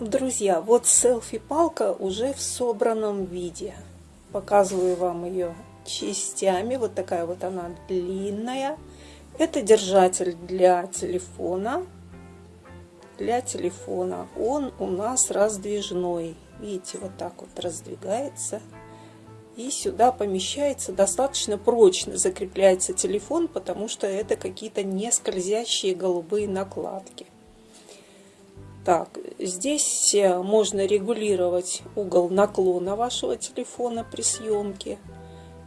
Друзья, вот селфи-палка уже в собранном виде. Показываю вам ее частями. Вот такая вот она длинная. Это держатель для телефона. Для телефона. Он у нас раздвижной. Видите, вот так вот раздвигается. И сюда помещается достаточно прочно закрепляется телефон, потому что это какие-то не скользящие голубые накладки. Так, здесь э, можно регулировать угол наклона вашего телефона при съемке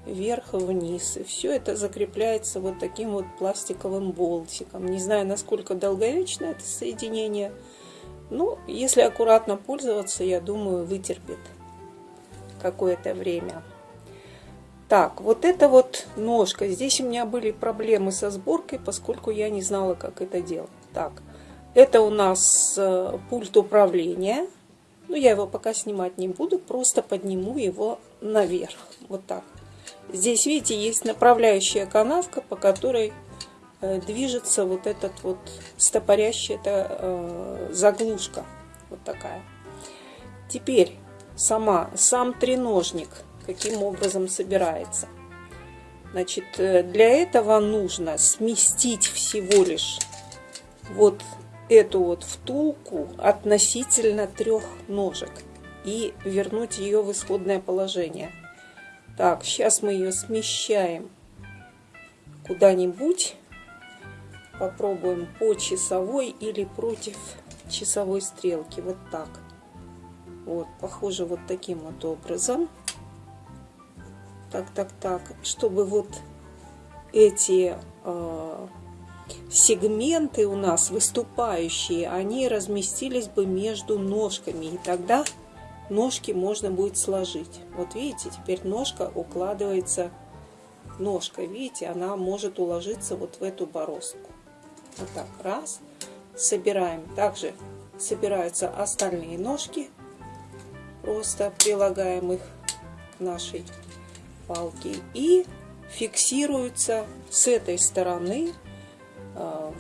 вверх и вниз. И все это закрепляется вот таким вот пластиковым болтиком. Не знаю, насколько долговечно это соединение. Ну, если аккуратно пользоваться, я думаю, вытерпит какое-то время. Так, вот это вот ножка. Здесь у меня были проблемы со сборкой, поскольку я не знала, как это делать. Так, это у нас э, пульт управления. Ну, я его пока снимать не буду, просто подниму его наверх. Вот так. Здесь, видите, есть направляющая канавка, по которой э, движется вот этот вот стопорящая это, э, заглушка. Вот такая. Теперь сама, сам треножник каким образом собирается. Значит, для этого нужно сместить всего лишь вот эту вот втулку относительно трех ножек и вернуть ее в исходное положение. Так, сейчас мы ее смещаем куда-нибудь. Попробуем по часовой или против часовой стрелки. Вот так. Вот, похоже, вот таким вот образом. Так, так, так. Чтобы вот эти э, сегменты у нас выступающие, они разместились бы между ножками. И тогда ножки можно будет сложить. Вот видите, теперь ножка укладывается, ножка, видите, она может уложиться вот в эту бороздку. Вот так, раз, собираем. Также собираются остальные ножки, просто прилагаем их к нашей палке и фиксируются с этой стороны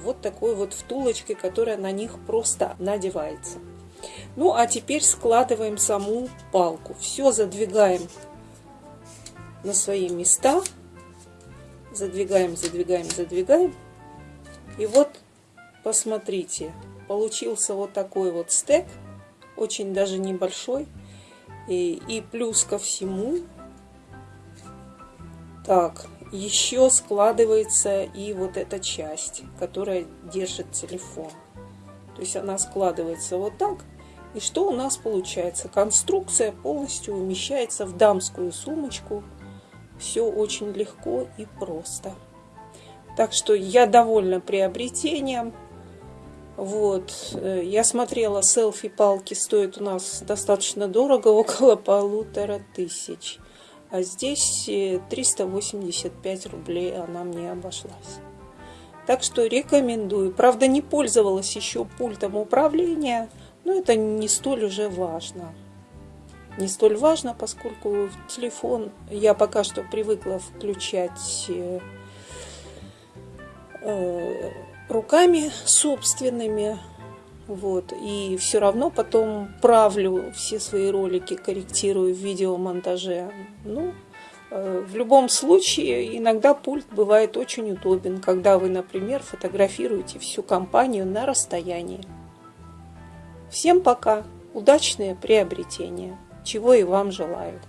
вот такой вот втулочкой, которая на них просто надевается. Ну, а теперь складываем саму палку. Все задвигаем на свои места. Задвигаем, задвигаем, задвигаем. И вот, посмотрите, получился вот такой вот стек. Очень даже небольшой. И, и плюс ко всему, так, еще складывается и вот эта часть, которая держит телефон. То есть она складывается вот так. И что у нас получается? Конструкция полностью умещается в дамскую сумочку. Все очень легко и просто. Так что я довольна приобретением. Вот, э, я смотрела, селфи-палки стоят у нас достаточно дорого, около полутора тысяч. А здесь 385 э, рублей она мне обошлась. Так что рекомендую. Правда, не пользовалась еще пультом управления, но это не столь уже важно. Не столь важно, поскольку телефон я пока что привыкла включать э, э, руками собственными. Вот. И все равно потом правлю все свои ролики, корректирую в видеомонтаже. Ну, э, в любом случае, иногда пульт бывает очень удобен, когда вы, например, фотографируете всю компанию на расстоянии. Всем пока! Удачное приобретение, чего и вам желаю.